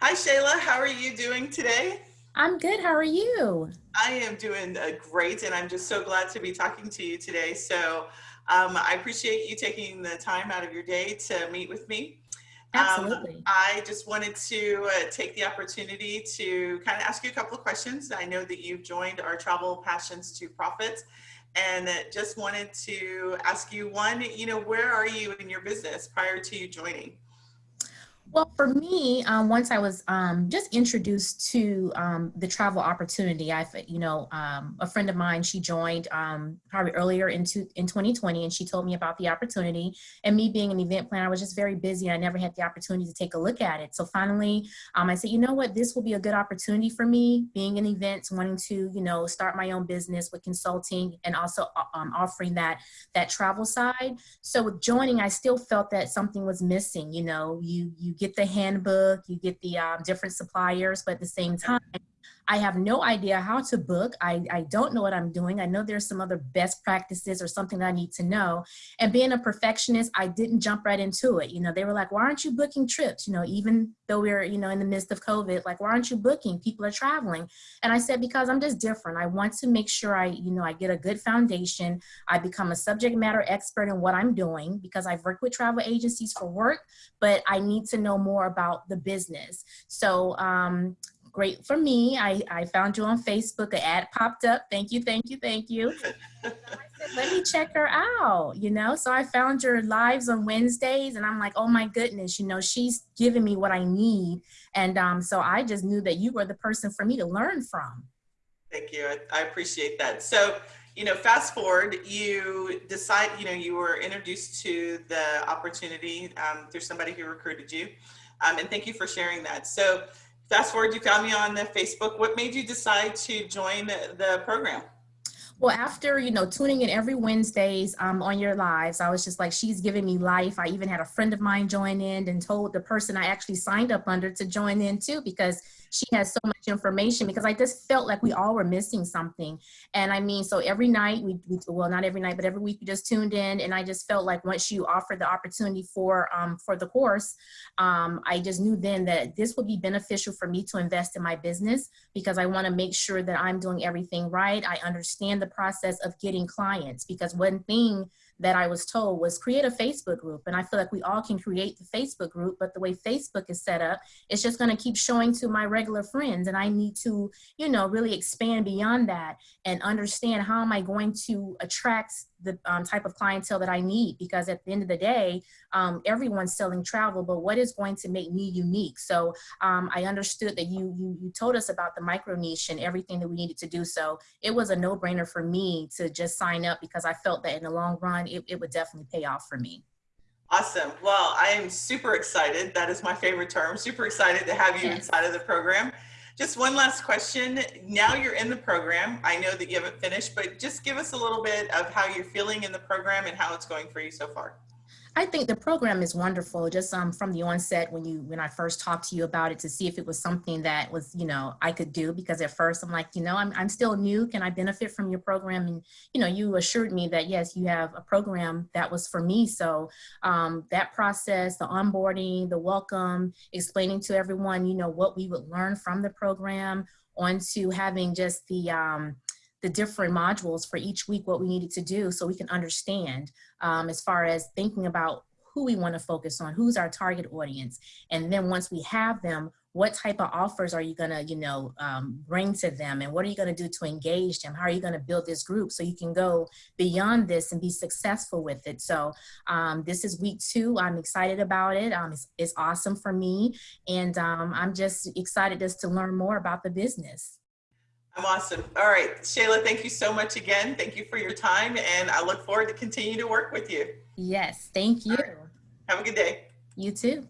Hi, Shayla. How are you doing today? I'm good. How are you? I am doing uh, great, and I'm just so glad to be talking to you today. So um, I appreciate you taking the time out of your day to meet with me. Absolutely. Um, I just wanted to uh, take the opportunity to kind of ask you a couple of questions. I know that you've joined our Travel Passions to Profits, and just wanted to ask you one, you know, where are you in your business prior to you joining? Well, for me, um, once I was um, just introduced to um, the travel opportunity, I, you know, um, a friend of mine, she joined um, probably earlier into in 2020, and she told me about the opportunity. And me being an event planner, I was just very busy. I never had the opportunity to take a look at it. So finally, um, I said, you know what, this will be a good opportunity for me, being in events, wanting to, you know, start my own business with consulting and also uh, offering that that travel side. So with joining, I still felt that something was missing. You know, you you get the handbook, you get the um, different suppliers, but at the same time, I have no idea how to book. I, I don't know what I'm doing. I know there's some other best practices or something that I need to know. And being a perfectionist, I didn't jump right into it. You know, they were like, why aren't you booking trips? You know, even though we're, you know, in the midst of COVID, like, why aren't you booking? People are traveling. And I said, because I'm just different. I want to make sure I, you know, I get a good foundation. I become a subject matter expert in what I'm doing because I've worked with travel agencies for work, but I need to know more about the business. So um, great for me. I, I found you on Facebook, an ad popped up. Thank you, thank you, thank you. I said, let me check her out, you know? So I found your lives on Wednesdays and I'm like, oh my goodness, you know, she's giving me what I need. And um, so I just knew that you were the person for me to learn from. Thank you, I, I appreciate that. So, you know, fast forward, you decide, you know, you were introduced to the opportunity um, through somebody who recruited you. Um, and thank you for sharing that. So fast forward, you found me on the Facebook. What made you decide to join the program? Well, after, you know, tuning in every Wednesdays um, on your lives, I was just like, she's giving me life. I even had a friend of mine join in and told the person I actually signed up under to join in too, because she has so much information because I just felt like we all were missing something. And I mean, so every night we, we well, not every night, but every week we just tuned in and I just felt like once you offered the opportunity for, um, for the course, um, I just knew then that this would be beneficial for me to invest in my business because I want to make sure that I'm doing everything right. I understand the process of getting clients because one thing that I was told was create a Facebook group. And I feel like we all can create the Facebook group, but the way Facebook is set up, it's just gonna keep showing to my regular friends. And I need to, you know, really expand beyond that and understand how am I going to attract the um, type of clientele that I need because at the end of the day, um, everyone's selling travel, but what is going to make me unique? So um, I understood that you, you, you told us about the micro niche and everything that we needed to do. So it was a no brainer for me to just sign up because I felt that in the long run, it, it would definitely pay off for me. Awesome. Well, I am super excited. That is my favorite term. Super excited to have you inside of the program. Just one last question. Now you're in the program. I know that you haven't finished, but just give us a little bit of how you're feeling in the program and how it's going for you so far. I think the program is wonderful. Just um, from the onset, when you when I first talked to you about it, to see if it was something that was you know I could do. Because at first I'm like, you know, I'm I'm still new. Can I benefit from your program? And you know, you assured me that yes, you have a program that was for me. So um, that process, the onboarding, the welcome, explaining to everyone, you know, what we would learn from the program, onto having just the um, the different modules for each week, what we needed to do so we can understand um, as far as thinking about who we want to focus on, who's our target audience. And then once we have them, what type of offers are you going to, you know, um, bring to them? And what are you going to do to engage them? How are you going to build this group so you can go beyond this and be successful with it? So um, this is week two. I'm excited about it. Um, it's, it's awesome for me. And um, I'm just excited just to learn more about the business. I'm awesome. All right, Shayla, thank you so much again. Thank you for your time, and I look forward to continue to work with you. Yes, thank you. Right. Have a good day. You too.